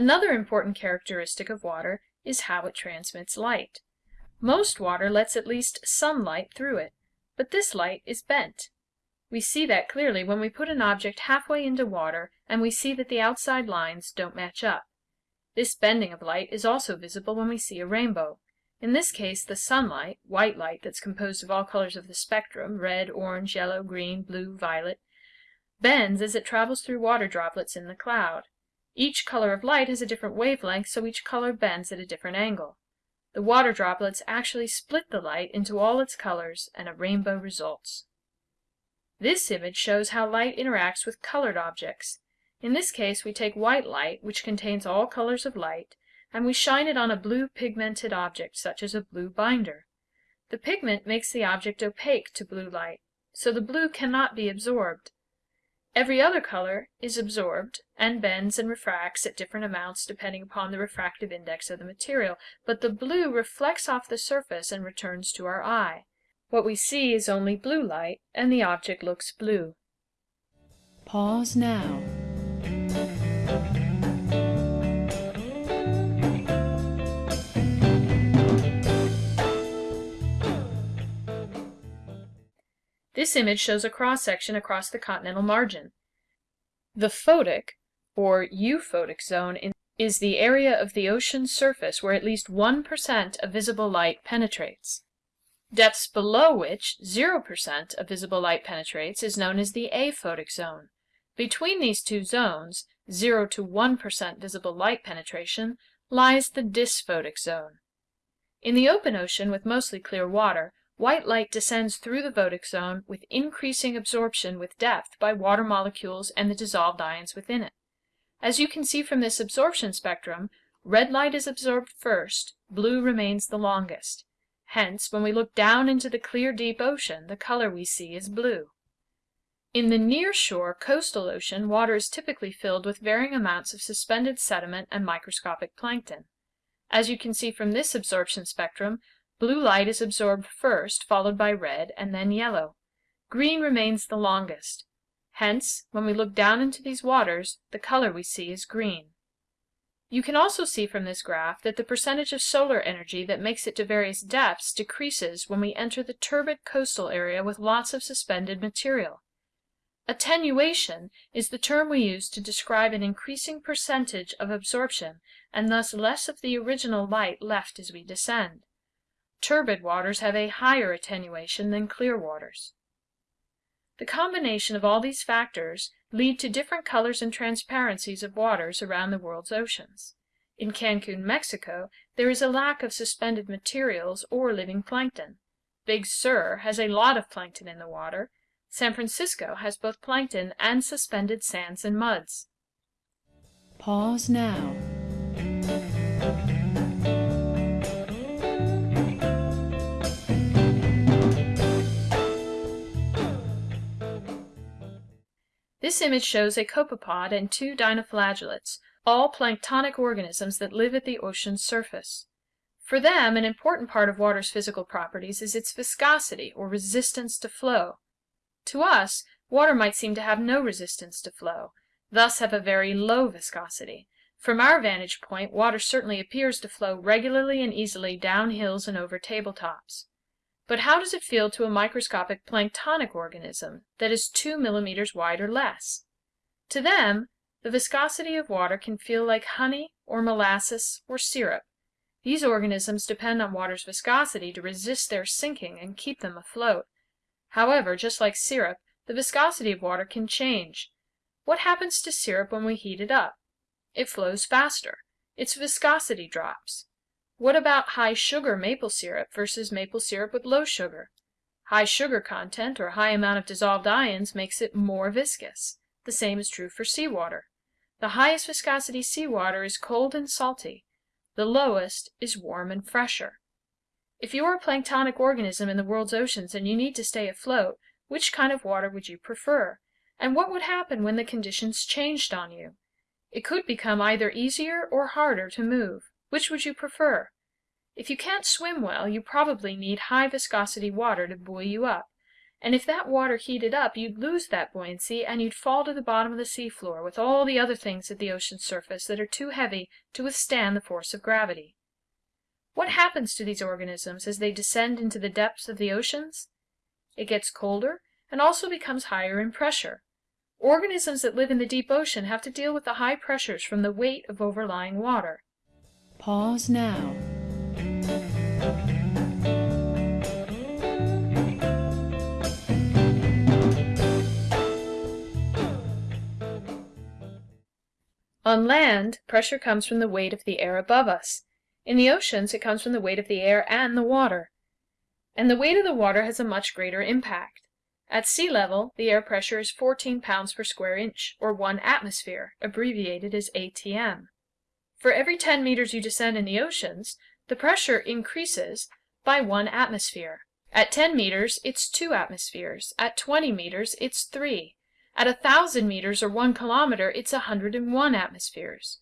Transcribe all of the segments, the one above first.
Another important characteristic of water is how it transmits light. Most water lets at least some light through it, but this light is bent. We see that clearly when we put an object halfway into water and we see that the outside lines don't match up. This bending of light is also visible when we see a rainbow. In this case the sunlight, white light that's composed of all colors of the spectrum, red, orange, yellow, green, blue, violet, bends as it travels through water droplets in the cloud. Each color of light has a different wavelength, so each color bends at a different angle. The water droplets actually split the light into all its colors and a rainbow results. This image shows how light interacts with colored objects. In this case we take white light, which contains all colors of light, and we shine it on a blue pigmented object, such as a blue binder. The pigment makes the object opaque to blue light, so the blue cannot be absorbed. Every other color is absorbed and bends and refracts at different amounts depending upon the refractive index of the material, but the blue reflects off the surface and returns to our eye. What we see is only blue light, and the object looks blue. Pause now. This image shows a cross-section across the continental margin. The photic, or euphotic zone, is the area of the ocean's surface where at least 1% of visible light penetrates. Depths below which 0% of visible light penetrates is known as the aphotic zone. Between these two zones, 0 to 1% visible light penetration, lies the dysphotic zone. In the open ocean with mostly clear water, White light descends through the photic zone with increasing absorption with depth by water molecules and the dissolved ions within it. As you can see from this absorption spectrum, red light is absorbed first, blue remains the longest. Hence, when we look down into the clear deep ocean, the color we see is blue. In the near-shore coastal ocean, water is typically filled with varying amounts of suspended sediment and microscopic plankton. As you can see from this absorption spectrum, Blue light is absorbed first, followed by red, and then yellow. Green remains the longest. Hence, when we look down into these waters, the color we see is green. You can also see from this graph that the percentage of solar energy that makes it to various depths decreases when we enter the turbid coastal area with lots of suspended material. Attenuation is the term we use to describe an increasing percentage of absorption and thus less of the original light left as we descend. Turbid waters have a higher attenuation than clear waters. The combination of all these factors lead to different colors and transparencies of waters around the world's oceans. In Cancun, Mexico, there is a lack of suspended materials or living plankton. Big Sur has a lot of plankton in the water. San Francisco has both plankton and suspended sands and muds. Pause now. This image shows a copepod and two dinoflagellates, all planktonic organisms that live at the ocean's surface. For them, an important part of water's physical properties is its viscosity, or resistance to flow. To us, water might seem to have no resistance to flow, thus have a very low viscosity. From our vantage point, water certainly appears to flow regularly and easily down hills and over tabletops. But how does it feel to a microscopic planktonic organism that is 2 millimeters wide or less? To them, the viscosity of water can feel like honey or molasses or syrup. These organisms depend on water's viscosity to resist their sinking and keep them afloat. However, just like syrup, the viscosity of water can change. What happens to syrup when we heat it up? It flows faster. Its viscosity drops. What about high sugar maple syrup versus maple syrup with low sugar? High sugar content or high amount of dissolved ions makes it more viscous. The same is true for seawater. The highest viscosity seawater is cold and salty. The lowest is warm and fresher. If you are a planktonic organism in the world's oceans and you need to stay afloat, which kind of water would you prefer? And what would happen when the conditions changed on you? It could become either easier or harder to move. Which would you prefer? If you can't swim well, you probably need high viscosity water to buoy you up. And if that water heated up, you'd lose that buoyancy and you'd fall to the bottom of the seafloor with all the other things at the ocean's surface that are too heavy to withstand the force of gravity. What happens to these organisms as they descend into the depths of the oceans? It gets colder and also becomes higher in pressure. Organisms that live in the deep ocean have to deal with the high pressures from the weight of overlying water. Pause now. On land, pressure comes from the weight of the air above us. In the oceans, it comes from the weight of the air and the water. And the weight of the water has a much greater impact. At sea level, the air pressure is 14 pounds per square inch, or 1 atmosphere, abbreviated as ATM. For every 10 meters you descend in the oceans, the pressure increases by 1 atmosphere. At 10 meters, it's 2 atmospheres. At 20 meters, it's 3. At a thousand meters or one kilometer, it's a hundred and one atmospheres.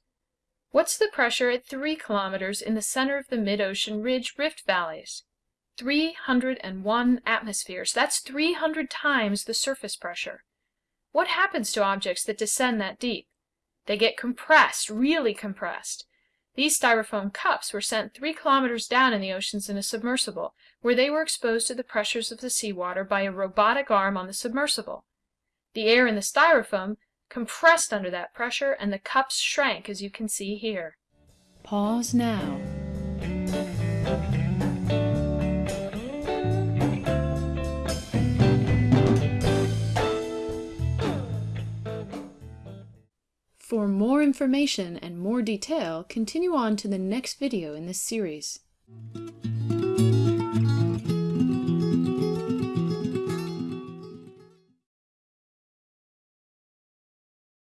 What's the pressure at three kilometers in the center of the mid-ocean ridge rift valleys? Three hundred and one atmospheres. That's three hundred times the surface pressure. What happens to objects that descend that deep? They get compressed, really compressed. These styrofoam cups were sent three kilometers down in the oceans in a submersible, where they were exposed to the pressures of the seawater by a robotic arm on the submersible. The air in the styrofoam compressed under that pressure and the cups shrank as you can see here. Pause now. more information and more detail, continue on to the next video in this series.